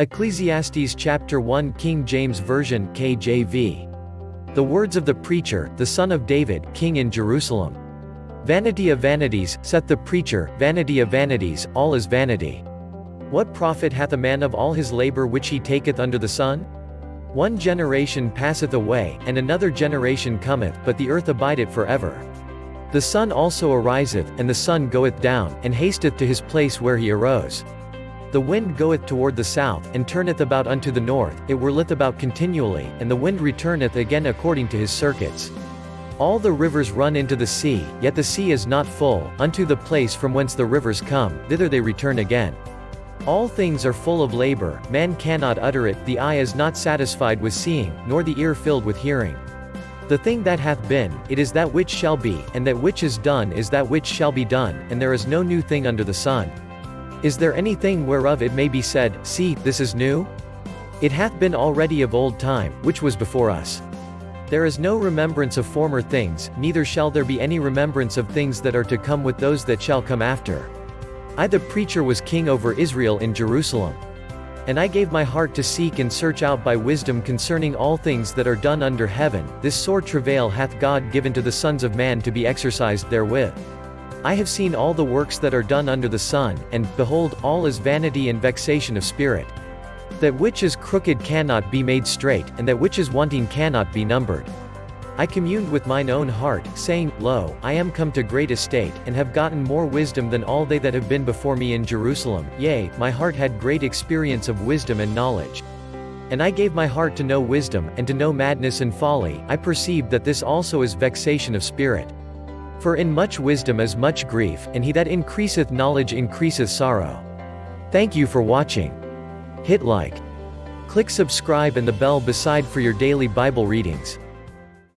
Ecclesiastes chapter 1 King James Version KJV. The words of the preacher, the son of David, king in Jerusalem. Vanity of vanities, saith the preacher, vanity of vanities, all is vanity. What profit hath a man of all his labor which he taketh under the sun? One generation passeth away, and another generation cometh, but the earth abideth forever. The sun also ariseth, and the sun goeth down, and hasteth to his place where he arose. The wind goeth toward the south, and turneth about unto the north, it whirleth about continually, and the wind returneth again according to his circuits. All the rivers run into the sea, yet the sea is not full, unto the place from whence the rivers come, thither they return again. All things are full of labor, man cannot utter it, the eye is not satisfied with seeing, nor the ear filled with hearing. The thing that hath been, it is that which shall be, and that which is done is that which shall be done, and there is no new thing under the sun. Is there anything whereof it may be said, See, this is new? It hath been already of old time, which was before us. There is no remembrance of former things, neither shall there be any remembrance of things that are to come with those that shall come after. I the preacher was king over Israel in Jerusalem. And I gave my heart to seek and search out by wisdom concerning all things that are done under heaven, this sore travail hath God given to the sons of man to be exercised therewith. I have seen all the works that are done under the sun, and, behold, all is vanity and vexation of spirit. That which is crooked cannot be made straight, and that which is wanting cannot be numbered. I communed with mine own heart, saying, Lo, I am come to great estate, and have gotten more wisdom than all they that have been before me in Jerusalem, yea, my heart had great experience of wisdom and knowledge. And I gave my heart to know wisdom, and to know madness and folly, I perceived that this also is vexation of spirit. For in much wisdom is much grief, and he that increaseth knowledge increaseth sorrow. Thank you for watching. Hit like. Click subscribe and the bell beside for your daily Bible readings.